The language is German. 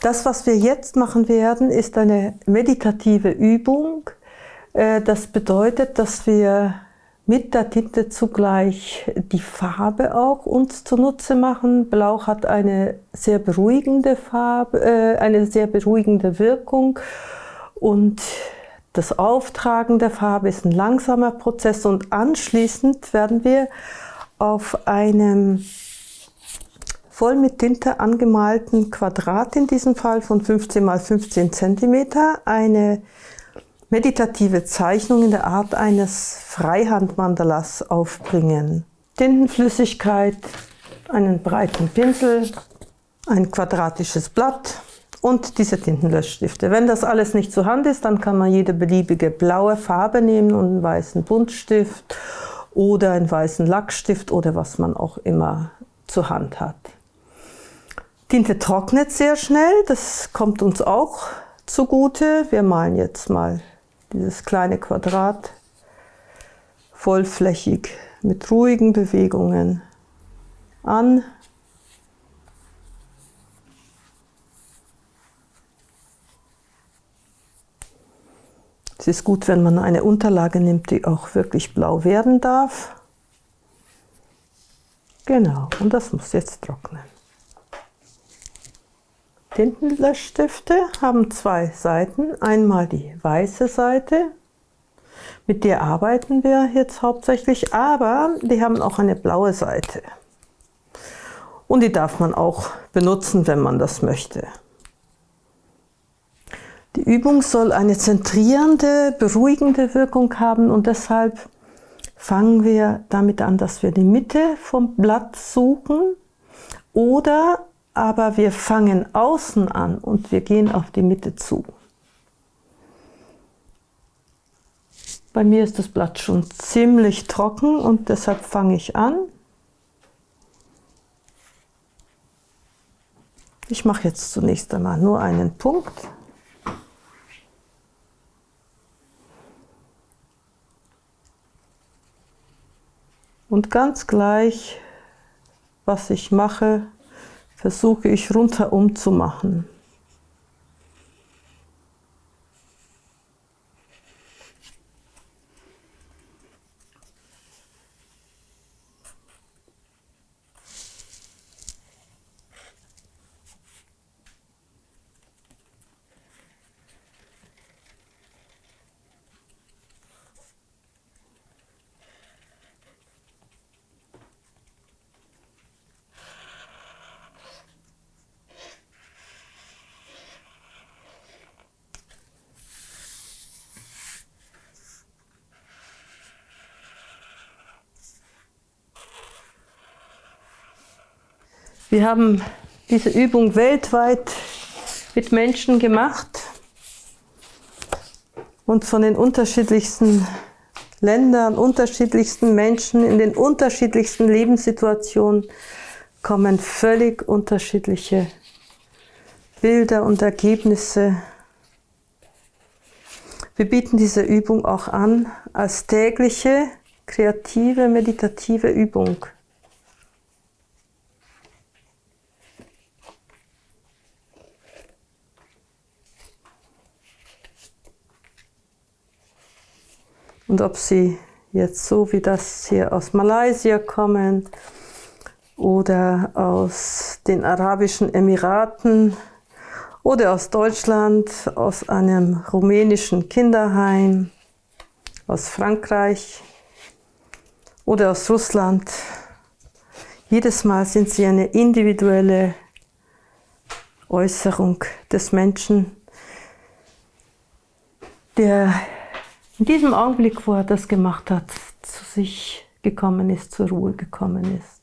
Das, was wir jetzt machen werden, ist eine meditative Übung. Äh, das bedeutet, dass wir mit der Tinte zugleich die Farbe auch uns zunutze machen. Blau hat eine sehr beruhigende Farbe, äh, eine sehr beruhigende Wirkung und das Auftragen der Farbe ist ein langsamer Prozess und anschließend werden wir auf einem voll mit Tinte angemalten Quadrat, in diesem Fall von 15 x 15 cm, eine meditative Zeichnung in der Art eines Freihandmandalas aufbringen. Tintenflüssigkeit, einen breiten Pinsel, ein quadratisches Blatt und diese Tintenlöschstifte. Wenn das alles nicht zur Hand ist, dann kann man jede beliebige blaue Farbe nehmen und einen weißen Buntstift oder einen weißen Lackstift oder was man auch immer zur Hand hat. Tinte trocknet sehr schnell, das kommt uns auch zugute. Wir malen jetzt mal dieses kleine Quadrat vollflächig mit ruhigen Bewegungen an. Es ist gut, wenn man eine Unterlage nimmt, die auch wirklich blau werden darf. Genau, und das muss jetzt trocknen. Tintenlöschstifte haben zwei Seiten. Einmal die weiße Seite, mit der arbeiten wir jetzt hauptsächlich, aber die haben auch eine blaue Seite. Und die darf man auch benutzen, wenn man das möchte. Die Übung soll eine zentrierende, beruhigende Wirkung haben und deshalb fangen wir damit an, dass wir die Mitte vom Blatt suchen oder aber wir fangen außen an und wir gehen auf die Mitte zu. Bei mir ist das Blatt schon ziemlich trocken und deshalb fange ich an. Ich mache jetzt zunächst einmal nur einen Punkt. Und ganz gleich, was ich mache, versuche ich rundherum zu machen. Wir haben diese Übung weltweit mit Menschen gemacht und von den unterschiedlichsten Ländern, unterschiedlichsten Menschen in den unterschiedlichsten Lebenssituationen kommen völlig unterschiedliche Bilder und Ergebnisse. Wir bieten diese Übung auch an als tägliche, kreative, meditative Übung. Und ob sie jetzt so wie das hier aus Malaysia kommen oder aus den Arabischen Emiraten oder aus Deutschland, aus einem rumänischen Kinderheim, aus Frankreich oder aus Russland. Jedes Mal sind sie eine individuelle Äußerung des Menschen, der in diesem Augenblick, wo er das gemacht hat, zu sich gekommen ist, zur Ruhe gekommen ist.